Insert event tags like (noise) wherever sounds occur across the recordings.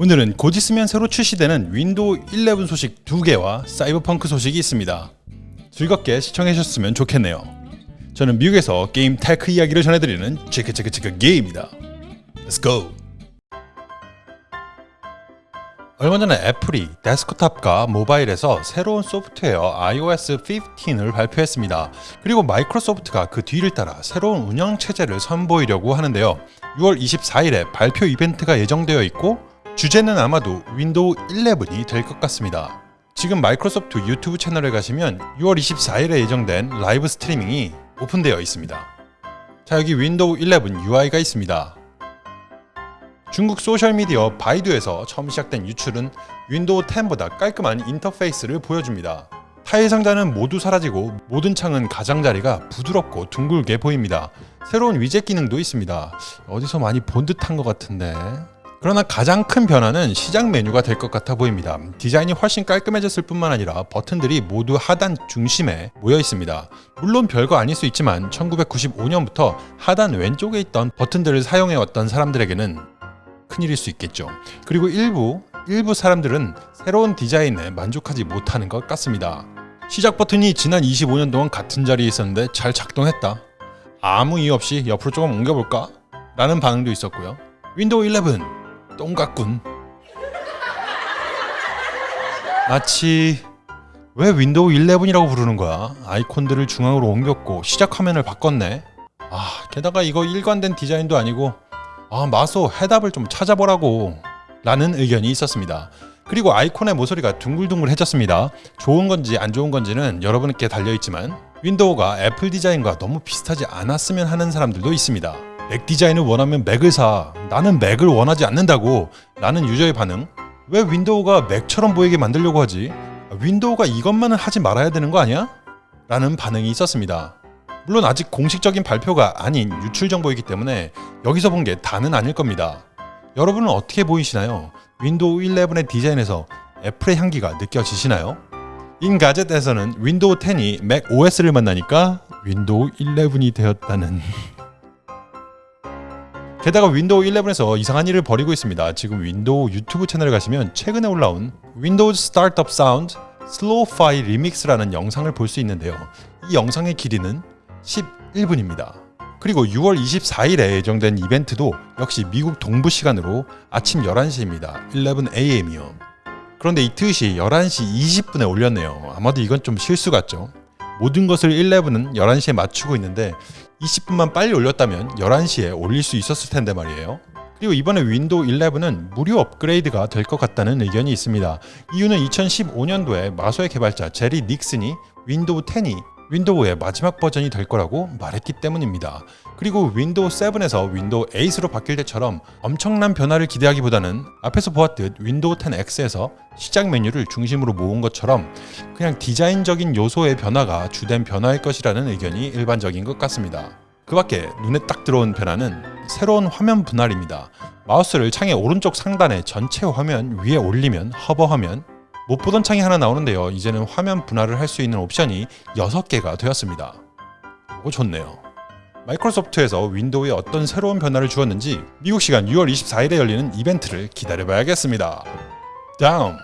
오늘은 곧 있으면 새로 출시되는 윈도우 11 소식 2개와 사이버펑크 소식이 있습니다. 즐겁게 시청해주셨으면 좋겠네요. 저는 미국에서 게임 tech 이야기를 전해드리는 체크체크체크 게임입니다. Let's go! 얼마 전에 애플이 데스크탑과 모바일에서 새로운 소프트웨어 iOS 15을 발표했습니다. 그리고 마이크로소프트가 그 뒤를 따라 새로운 운영 체제를 선보이려고 하는데요. 6월 24일에 발표 이벤트가 예정되어 있고 주제는 아마도 윈도우 11이 될 것 같습니다. 지금 마이크로소프트 유튜브 채널에 가시면 6월 24일에 예정된 라이브 스트리밍이 오픈되어 있습니다. 자 여기 윈도우 11 UI가 있습니다. 중국 소셜미디어 바이두에서 처음 시작된 유출은 윈도우 10보다 깔끔한 인터페이스를 보여줍니다. 타일 상자는 모두 사라지고 모든 창은 가장자리가 부드럽고 둥글게 보입니다. 새로운 위젯 기능도 있습니다. 어디서 많이 본 듯한 것 같은데 그러나 가장 큰 변화는 시작 메뉴가 될 것 같아 보입니다. 디자인이 훨씬 깔끔해졌을 뿐만 아니라 버튼들이 모두 하단 중심에 모여 있습니다. 물론 별거 아닐 수 있지만 1995년부터 하단 왼쪽에 있던 버튼들을 사용해왔던 사람들에게는 큰일일 수 있겠죠. 그리고 일부 일부 사람들은 새로운 디자인에 만족하지 못하는 것 같습니다. 시작 버튼이 지난 25년 동안 같은 자리에 있었는데 잘 작동했다. 아무 이유 없이 옆으로 조금 옮겨볼까? 라는 반응도 있었고요. 윈도우 11 똥 같군. 마치 왜 윈도우 11이라고 부르는 거야? 아이콘들을 중앙으로 옮겼고 시작 화면을 바꿨네. 아 게다가 이거 일관된 디자인도 아니고 아 마소 해답을 좀 찾아보라고 라는 의견이 있었습니다. 그리고 아이콘의 모서리가 둥글둥글해졌습니다. 좋은 건지 안 좋은 건지는 여러분께 달려있지만 윈도우가 애플 디자인과 너무 비슷하지 않았으면 하는 사람들도 있습니다. 맥 디자인을 원하면 맥을 사 나는 맥을 원하지 않는다고 라는 유저의 반응 왜 윈도우가 맥처럼 보이게 만들려고 하지? 윈도우가 이것만은 하지 말아야 되는 거 아니야? 라는 반응이 있었습니다. 물론 아직 공식적인 발표가 아닌 유출 정보이기 때문에 여기서 본 게 다는 아닐 겁니다. 여러분은 어떻게 보이시나요? 윈도우 11의 디자인에서 애플의 향기가 느껴지시나요? 엔가젯에서는 윈도우 10이 맥 OS를 만나니까 윈도우 11이 되었다는 (laughs) 게다가 윈도우 11에서 이상한 일을 벌이고 있습니다. 지금 윈도우 유튜브 채널에 가시면 최근에 올라온 윈도우 startup sound slo-fi remix라는 영상을 볼 수 있는데요. 이 영상의 길이는 11분입니다. 그리고 6월 24일에 예정된 이벤트도 역시 미국 동부 시간으로 아침 11시입니다. 11am이요. 그런데 이 트윗이 11시 20분에 올렸네요. 아마도 이건 좀 실수 같죠? 모든 것을 11은 11시에 맞추고 있는데 20분만 빨리 올렸다면 11시에 올릴 수 있었을 텐데 말이에요. 그리고 이번에 윈도우 11은 무료 업그레이드가 될 것 같다는 의견이 있습니다. 이유는 2015년도에 마소의 개발자 제리 닉슨이 윈도우 10이 윈도우의 마지막 버전이 될 거라고 말했기 때문입니다. 그리고 윈도우 7에서 윈도우 8으로 바뀔 때처럼 엄청난 변화를 기대하기보다는 앞에서 보았듯 윈도우 10X에서 시작 메뉴를 중심으로 모은 것처럼 그냥 디자인적인 요소의 변화가 주된 변화일 것이라는 의견이 일반적인 것 같습니다. 그 밖에 눈에 딱 들어온 변화는 새로운 화면 분할입니다. 마우스를 창의 오른쪽 상단에 전체 화면 위에 올리면 hover 하면 못 보던 창이 하나 나오는데요. 이제는 화면 분할을 할 수 있는 옵션이 6개가 되었습니다. 이거 좋네요. 마이크로소프트에서 윈도우에 어떤 새로운 변화를 주었는지 미국 시간 6월 24일에 열리는 이벤트를 기다려봐야겠습니다. 다음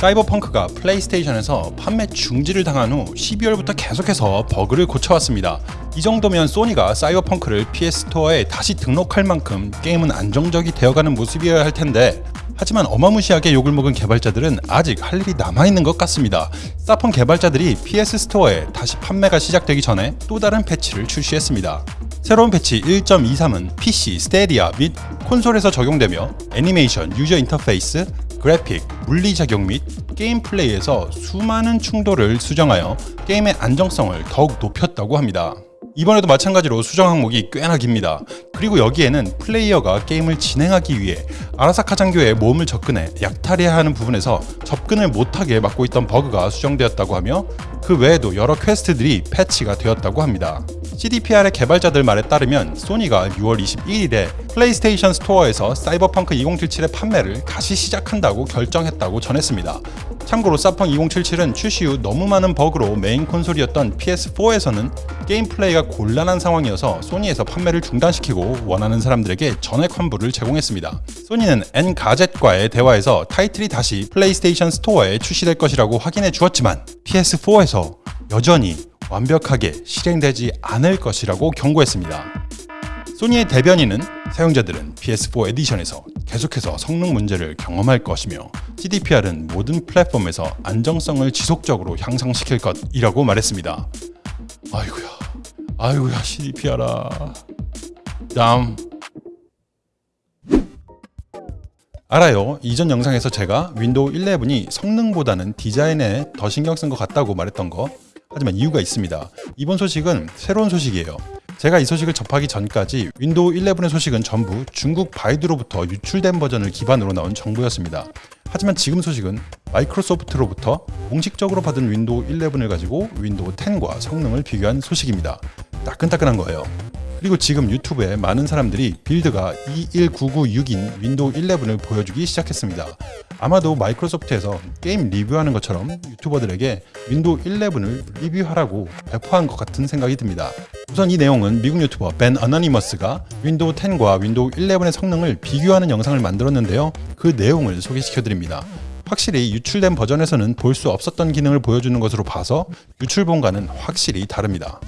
사이버펑크가 플레이스테이션에서 판매 중지를 당한 후 12월부터 계속해서 버그를 고쳐왔습니다. 이 정도면 소니가 사이버펑크를 PS 스토어에 다시 등록할 만큼 게임은 안정적이 되어가는 모습이어야 할 텐데 하지만 어마무시하게 욕을 먹은 개발자들은 아직 할 일이 남아있는 것 같습니다. 사펑 개발자들이 PS 스토어에 다시 판매가 시작되기 전에 또 다른 패치를 출시했습니다. 새로운 패치 1.23은 PC, 스타디아 및 콘솔에서 적용되며 애니메이션, 유저 인터페이스, 그래픽, 물리작용 및 게임 플레이에서 수많은 충돌을 수정하여 게임의 안정성을 더욱 높였다고 합니다. 이번에도 마찬가지로 수정 항목이 꽤나 깁니다. 그리고 여기에는 플레이어가 게임을 진행하기 위해 아라사카 장교의 몸을 접근해 약탈해야 하는 부분에서 접근을 못하게 막고 있던 버그가 수정되었다고 하며 그 외에도 여러 퀘스트들이 패치가 되었다고 합니다. CDPR의 개발자들 말에 따르면 소니가 6월 21일에 플레이스테이션 스토어에서 사이버펑크 2077의 판매를 다시 시작한다고 결정했다고 전했습니다. 참고로 사펑 2077은 출시 후 너무 많은 버그로 메인 콘솔이었던 PS4에서는 게임 플레이가 곤란한 상황이어서 소니에서 판매를 중단시키고 원하는 사람들에게 전액 환불을 제공했습니다. 소니는 엔가젯과의 대화에서 타이틀이 다시 플레이스테이션 스토어에 출시될 것이라고 확인해 주었지만 PS4에서 여전히 완벽하게 실행되지 않을 것이라고 경고했습니다. 소니의 대변인은 사용자들은 PS4 에디션에서 계속해서 성능 문제를 경험할 것이며 CDPR은 모든 플랫폼에서 안정성을 지속적으로 향상시킬 것이라고 말했습니다. 아이고야, 아이고야 CDPR아. 다음. 알아요. 이전 영상에서 제가 윈도우 11이 성능보다는 디자인에 더 신경 쓴 것 같다고 말했던 거. 하지만 이유가 있습니다. 이번 소식은 새로운 소식이에요. 제가 이 소식을 접하기 전까지 윈도우 11의 소식은 전부 중국 바이두로부터 유출된 버전을 기반으로 나온 정보였습니다. 하지만 지금 소식은 마이크로소프트로부터 공식적으로 받은 윈도우 11을 가지고 윈도우 10과 성능을 비교한 소식입니다. 따끈따끈한 거예요. 그리고 지금 유튜브에 많은 사람들이 빌드가 21996인 윈도우 11을 보여주기 시작했습니다. 아마도 마이크로소프트에서 게임 리뷰하는 것처럼 유튜버들에게 윈도우 11을 리뷰하라고 배포한 것 같은 생각이 듭니다. 우선 이 내용은 미국 유튜버 벤 어너니머스가 윈도우 10과 윈도우 11의 성능을 비교하는 영상을 만들었는데요. 그 내용을 소개시켜드립니다. 확실히 유출된 버전에서는 볼 수 없었던 기능을 보여주는 것으로 봐서 유출본과는 확실히 다릅니다.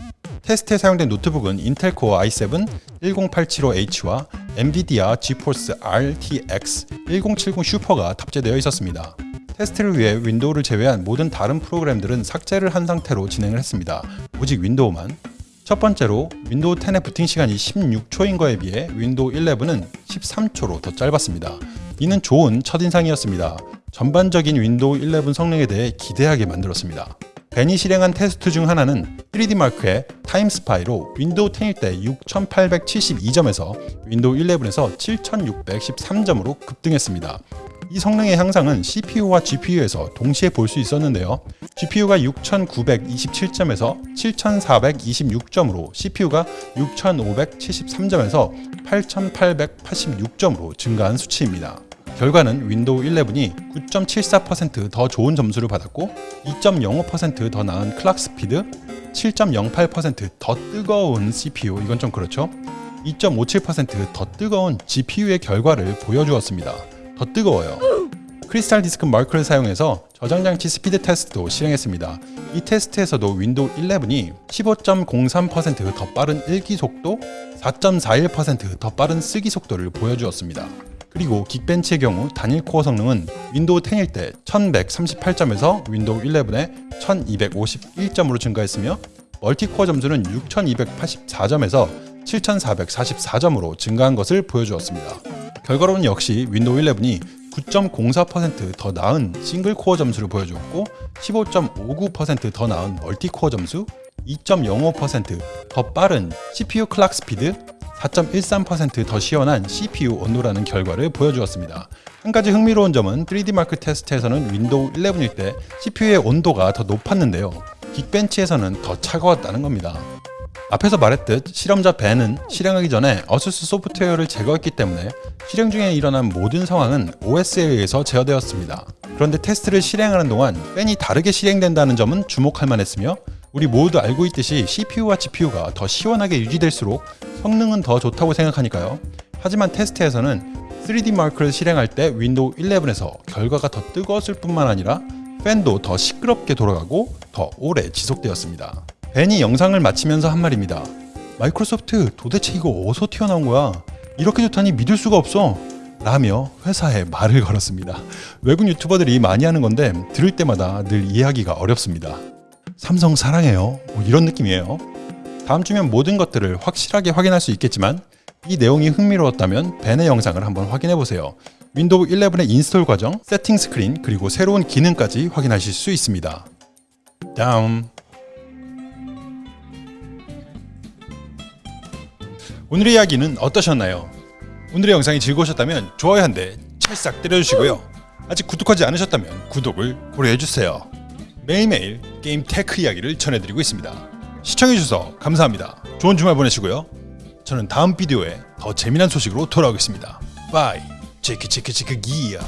테스트에 사용된 노트북은 인텔 코어 i7 10875H와 엔비디아 지포스 RTX 1070 슈퍼가 탑재되어 있었습니다. 테스트를 위해 윈도우를 제외한 모든 다른 프로그램들은 삭제를 한 상태로 진행을 했습니다. 오직 윈도우만. 첫 번째로 윈도우 10의 부팅 시간이 16초인 거에 비해 윈도우 11은 13초로 더 짧았습니다. 이는 좋은 첫인상이었습니다. 전반적인 윈도우 11 성능에 대해 기대하게 만들었습니다. 벤이 실행한 테스트 중 하나는 3D마크의 타임스파이로 윈도우 10일 때 6872점에서 윈도우 11에서 7613점으로 급등했습니다. 이 성능의 향상은 CPU와 GPU에서 동시에 볼 수 있었는데요. GPU가 6927점에서 7426점으로 CPU가 6573점에서 8886점으로 증가한 수치입니다. 결과는 윈도우 11이 9.74%더 좋은 점수를 받았고 2.05%더 나은 clock speed, 7.08%더 뜨거운 CPU, 이건 좀 그렇죠? 2.57%더 뜨거운 GPU의 결과를 보여주었습니다. 더 뜨거워요. 크리스탈 디스크 마크를 사용해서 저장장치 스피드 테스트도 실행했습니다. 이 테스트에서도 윈도우 11이 15.03%더 빠른 읽기 속도, 4.41%더 빠른 쓰기 속도를 보여주었습니다. 그리고 긱벤치의 경우 단일 코어 성능은 윈도우 10일 때 1138점에서 윈도우 11에 1251점으로 증가했으며 멀티코어 점수는 6284점에서 7444점으로 증가한 것을 보여주었습니다. 결과로는 역시 윈도우 11이 9.04%더 나은 싱글 코어 점수를 보여주었고 15.59%더 나은 멀티코어 점수, 2.05%더 빠른 CPU clock speed, 4.13%더 시원한 CPU 온도라는 결과를 보여주었습니다. 한 가지 흥미로운 점은 3D마크 테스트에서는 윈도우 11일 때 CPU의 온도가 더 높았는데요. 긱벤치에서는 더 차가웠다는 겁니다. 앞에서 말했듯 실험자 벤은 실행하기 전에 어수스 소프트웨어를 제거했기 때문에 실행 중에 일어난 모든 상황은 OS에 의해서 제어되었습니다. 그런데 테스트를 실행하는 동안 벤이 다르게 실행된다는 점은 주목할 만했으며 우리 모두 알고 있듯이 CPU와 GPU가 더 시원하게 유지될수록 성능은 더 좋다고 생각하니까요. 하지만 테스트에서는 3D 마크를 실행할 때 윈도우 11에서 결과가 더 뜨거웠을 뿐만 아니라 팬도 더 시끄럽게 돌아가고 더 오래 지속되었습니다. 벤이 영상을 마치면서 한 말입니다. 마이크로소프트 도대체 이거 어디서 튀어나온 거야? 이렇게 좋다니 믿을 수가 없어. 라며 회사에 말을 걸었습니다. 외국 유튜버들이 많이 하는 건데 들을 때마다 늘 이해하기가 어렵습니다. 삼성 사랑해요. 뭐 이런 느낌이에요. 다음 주면 모든 것들을 확실하게 확인할 수 있겠지만 이 내용이 흥미로웠다면 벤의 영상을 한번 확인해 보세요. 윈도우 11의 인스톨 과정, 세팅 스크린, 그리고 새로운 기능까지 확인하실 수 있습니다. 다음 오늘의 이야기는 어떠셨나요? 오늘의 영상이 즐거우셨다면 좋아요 한 대 찰싹 때려주시고요. 아직 구독하지 않으셨다면 구독을 고려해주세요. 매일매일 게임 tech 이야기를 전해드리고 있습니다. 시청해주셔서 감사합니다. 좋은 주말 보내시고요. 저는 다음 비디오에 더 재미난 소식으로 돌아오겠습니다. bye 체크 체크 체크 기야